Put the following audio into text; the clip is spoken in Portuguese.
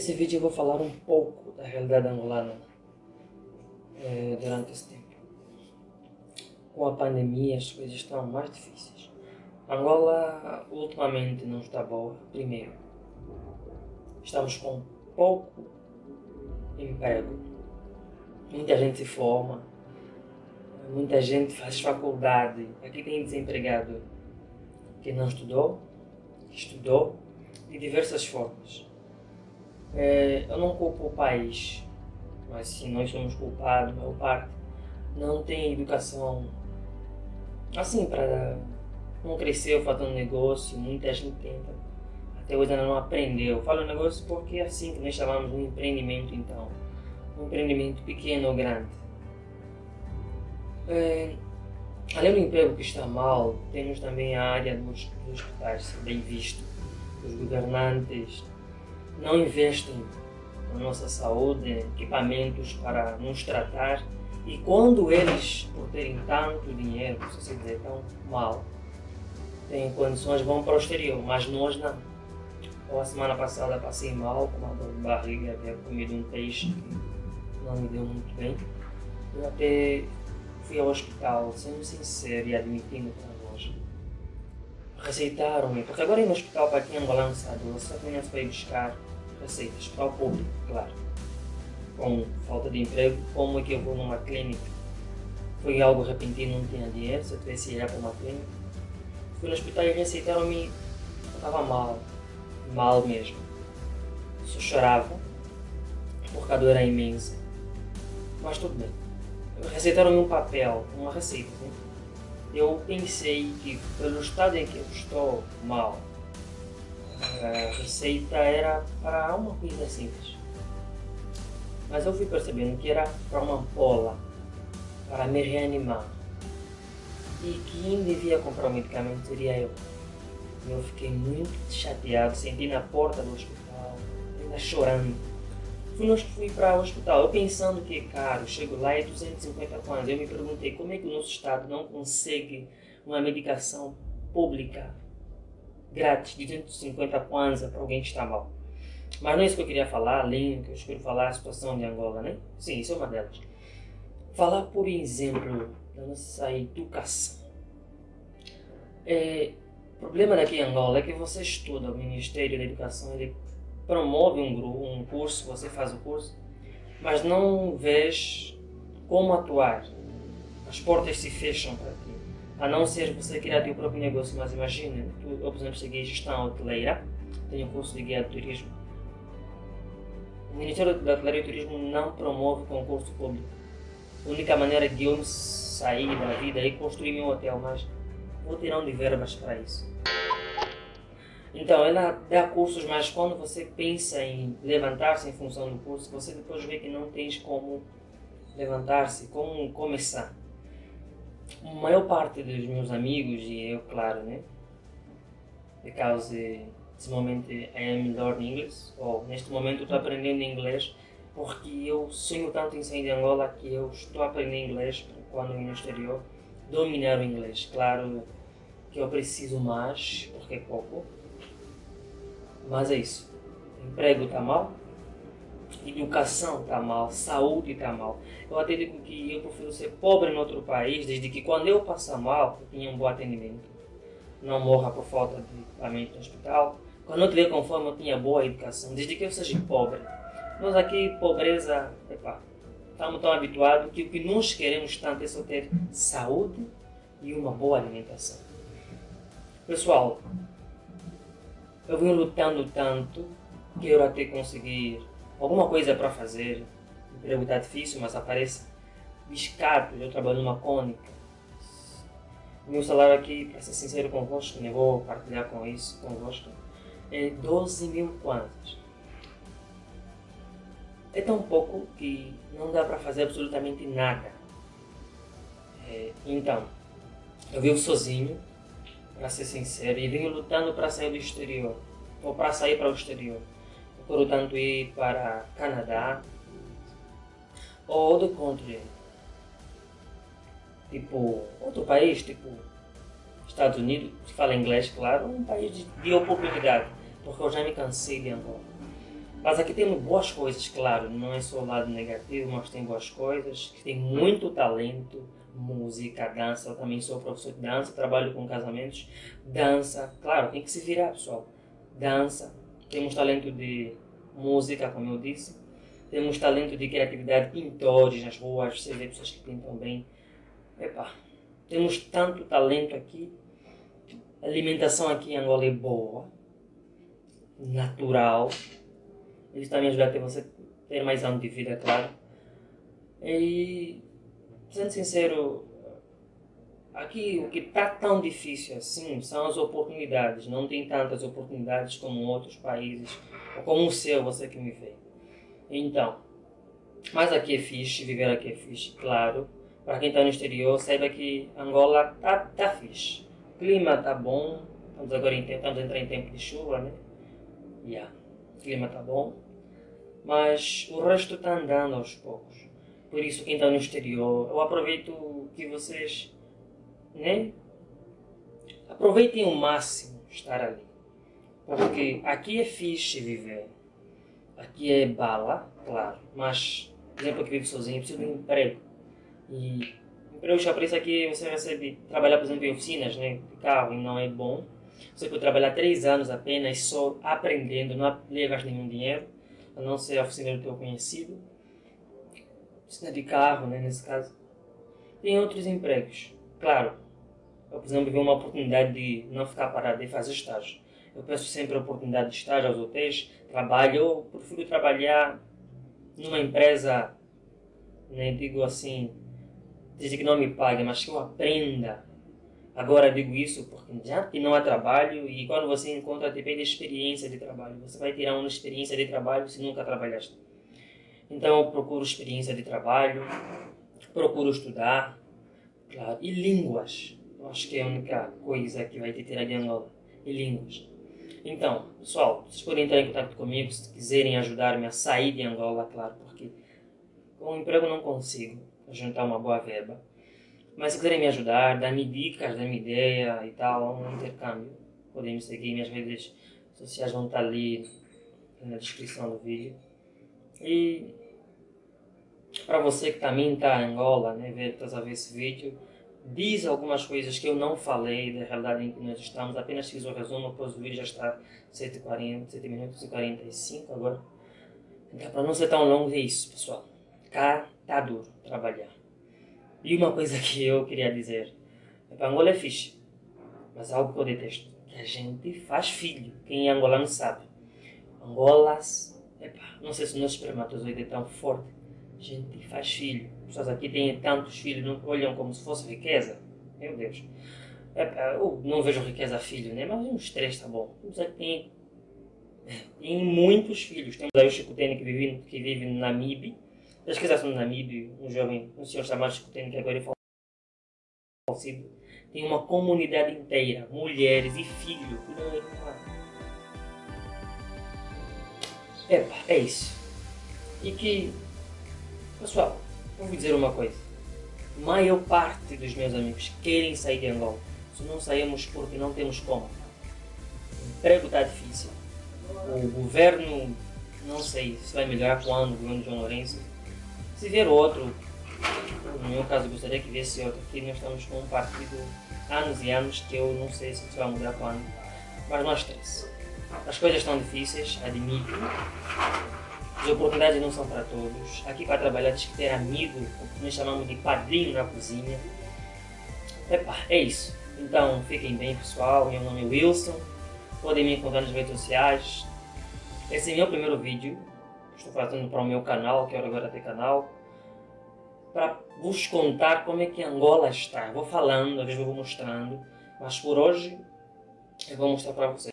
Nesse vídeo eu vou falar um pouco da realidade angolana eh, durante esse tempo. Com a pandemia as coisas estão mais difíceis. Angola ultimamente não está boa. Primeiro, estamos com pouco emprego. Muita gente se forma, muita gente faz faculdade. Aqui tem desempregado que não estudou, que estudou, de diversas formas. É, eu não culpo o país, mas sim nós somos culpados, maior parte não tem educação assim para não cresceu fazendo negócio, muita gente tenta, até hoje ainda não aprendeu. Eu falo negócio porque é assim que nós chamamos de um empreendimento então, um empreendimento pequeno ou grande. É, além do emprego que está mal, temos também a área dos, dos hospitais, bem visto. Os governantes não investem na nossa saúde, equipamentos para nos tratar. E quando eles, por terem tanto dinheiro, se se dizer tão mal, têm condições, vão para o exterior, mas nós não. Ou a semana passada passei mal, com uma dor de barriga, havia comido um peixe que não me deu muito bem. Eu até fui ao hospital, sendo sincero e admitindo para nós. Receitaram-me, porque agora no hospital, para quem é angolano sabe, você apenas vai buscar receitas para o público, claro. Com falta de emprego, como é que eu vou numa clínica? Foi algo repentino, não tinha dinheiro, se eu tivesse ir para uma clínica. Fui no hospital e receitaram-me, estava mal, mal mesmo. Só chorava, porque a dor era imensa. Mas tudo bem. Receitaram-me um papel, uma receita. Né? Eu pensei que, pelo estado em que eu estou mal, a receita era para uma coisa simples. Mas eu fui percebendo que era para uma ampola, para me reanimar. E quem devia comprar o medicamento seria eu. Eu fiquei muito chateado, senti na porta do hospital, ainda chorando. Fui, fui para o hospital, eu pensando que é caro, chego lá e é 250 kwanzas. Eu me perguntei como é que o nosso estado não consegue uma medicação pública grátis de 250 kwanza para alguém que está mal. Mas não é isso que eu queria falar, além que eu escolhi falar a situação de Angola, né? Sim, isso é uma delas. Falar, por exemplo, da nossa educação. É, o problema daqui em Angola é que você estuda, o Ministério da Educação ele promove um, grupo, um curso, você faz o curso, mas não vês como atuar. As portas se fecham para ti a não ser você criar teu próprio negócio, mas imagine, eu por exemplo em gestão hoteleira, tenho um curso de guia de turismo. O Ministério da Hotelaria e Turismo não promove concurso público. A única maneira de eu sair da vida é construir meu hotel, mas vou tirar onde verbas para isso. Então, ela dá cursos, mas quando você pensa em levantar-se em função do curso, você depois vê que não tens como levantar-se, como começar a maior parte dos meus amigos e eu, claro, né? Because nesse momento I am learning English, ou neste momento estou aprendendo inglês, porque eu sonho tanto em sair de Angola que eu estou aprendendo inglês quando ir no exterior, dominar o inglês. Claro que eu preciso mais, porque é pouco, mas é isso. O emprego está mal, educação está mal, saúde está mal. Eu até digo que eu prefiro ser pobre em outro país, desde que quando eu passar mal, eu tenha um bom atendimento. Não morra por falta de equipamento no hospital. Quando eu tiver com fome, eu tenha boa educação, desde que eu seja pobre. Nós aqui, pobreza, epa, estamos tão habituados que o que nós queremos tanto é só ter saúde e uma boa alimentação. Pessoal, eu venho lutando tanto, quero até conseguir alguma coisa para fazer. O emprego está difícil, mas aparece biscato. Eu trabalho numa cônica. Meu salário aqui, para ser sincero convosco, nem vou partilhar com isso convosco, é 12 mil kwanzas. É tão pouco que não dá para fazer absolutamente nada. É, então, eu vivo sozinho, para ser sincero, e venho lutando para sair do exterior, ou para sair para o exterior portanto ir para Canadá ou outro country, tipo outro país, tipo Estados Unidos, que fala inglês, claro, um país de, de oportunidade, porque eu já me cansei de Angola. Mas aqui temos boas coisas, claro, não é só o lado negativo, mas tem boas coisas, tem muito talento, música, dança, eu também sou professor de dança, trabalho com casamentos, dança, claro, tem que se virar pessoal, dança, temos talento de música, como eu disse, temos talento de criatividade, pintores nas ruas, você vê pessoas que pintam bem, Epa, temos tanto talento aqui, a alimentação aqui em Angola é boa, natural, eles também ajudam a ter você ter mais anos de vida, claro. E, sendo sincero, aqui o que está tão difícil assim são as oportunidades. Não tem tantas oportunidades como outros países, ou como o seu, você que me vê. Então, mas aqui é fixe, viver aqui é fixe, claro. Para quem está no exterior, saiba que Angola tá, tá fixe. O clima tá bom, estamos agora em, entrar em tempo de chuva, né? Yeah o clima está bom, mas o resto está andando aos poucos. Por isso, quem está no exterior, eu aproveito que vocês, né? Aproveitem o máximo estar ali. Porque aqui é fixe viver. Aqui é bala, claro. Mas, por exemplo, que vive sozinho, precisa de um emprego. E empregos que a preço aqui você recebe, trabalhar, por exemplo, em oficinas, né? De carro, e não é bom você pode trabalhar três anos apenas só aprendendo, não levas nenhum dinheiro, a não ser a oficina do teu conhecido. Oficina de carro, né, nesse caso. Tem outros empregos. Claro, eu, por exemplo, vi uma oportunidade de não ficar parado e fazer estágio. Eu peço sempre a oportunidade de estágio aos hotéis, trabalho, eu prefiro trabalhar numa empresa, né, digo assim, dizer que não me pague, mas que eu aprenda Agora digo isso porque já que não há trabalho e quando você encontra depende da experiência de trabalho. Você vai tirar uma experiência de trabalho se nunca trabalhaste. Então eu procuro experiência de trabalho, procuro estudar, claro, e línguas. Acho que é a única coisa que vai te tirar de Angola, e línguas. Então, pessoal, vocês podem entrar em contato comigo se quiserem ajudar-me a sair de Angola, claro, porque com o emprego não consigo juntar uma boa verba. Mas se quiserem me ajudar, dar-me dicas, dar-me ideia e tal, um intercâmbio, podem me seguir, minhas redes sociais vão estar ali na descrição do vídeo. E para você que também está em Angola, né, ver, estás a ver esse vídeo, diz algumas coisas que eu não falei da realidade em que nós estamos, apenas fiz o resumo, depois o vídeo já está 7h40, 7 minutos e 45 agora. Então, para não ser tão longo, é isso, pessoal. Cá tá duro trabalhar. E uma coisa que eu queria dizer, é Angola é fixe, mas algo que eu detesto, que a gente faz filho, quem é angolano sabe. Angolas, epa, não sei se o nosso espermatozoide é tão forte, gente faz filho. As pessoas aqui têm tantos filhos, não olham como se fosse riqueza. Meu Deus. Epa, eu não vejo riqueza filho, né? Mas uns três tá bom. Mas aqui tem, tem muitos filhos. Temos aí o Chico Tene que vive, que vive no Namibe, Pesquisasse no Namíbio, um jovem, um senhor chamado Escuteno, que agora é falecido, tem uma comunidade inteira, mulheres e filhos, Epa, é isso. E que, pessoal, vou dizer uma coisa. A maior parte dos meus amigos querem sair de Angola. Se não saímos porque não temos como. O emprego está difícil. O governo, não sei se vai melhorar quando, o governo João Lourenço se ver outro, no meu caso gostaria que viesse outro, aqui nós estamos com um partido anos e anos que eu não sei se vai mudar quando, mas não estresse. As coisas estão difíceis, admito. As oportunidades não são para todos. Aqui para trabalhar tens que ter amigo, que nós chamamos de padrinho na cozinha. Epa, é isso. Então fiquem bem pessoal, meu nome é Wilson. Podem me encontrar nas redes sociais. Esse é meu primeiro vídeo estou fazendo para o meu canal, quero agora ter canal, para vos contar como é que Angola está. Eu vou falando, às vezes eu vou mostrando, mas por hoje eu vou mostrar para vocês.